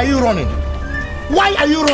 are you running? Why are you running?